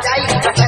Daí,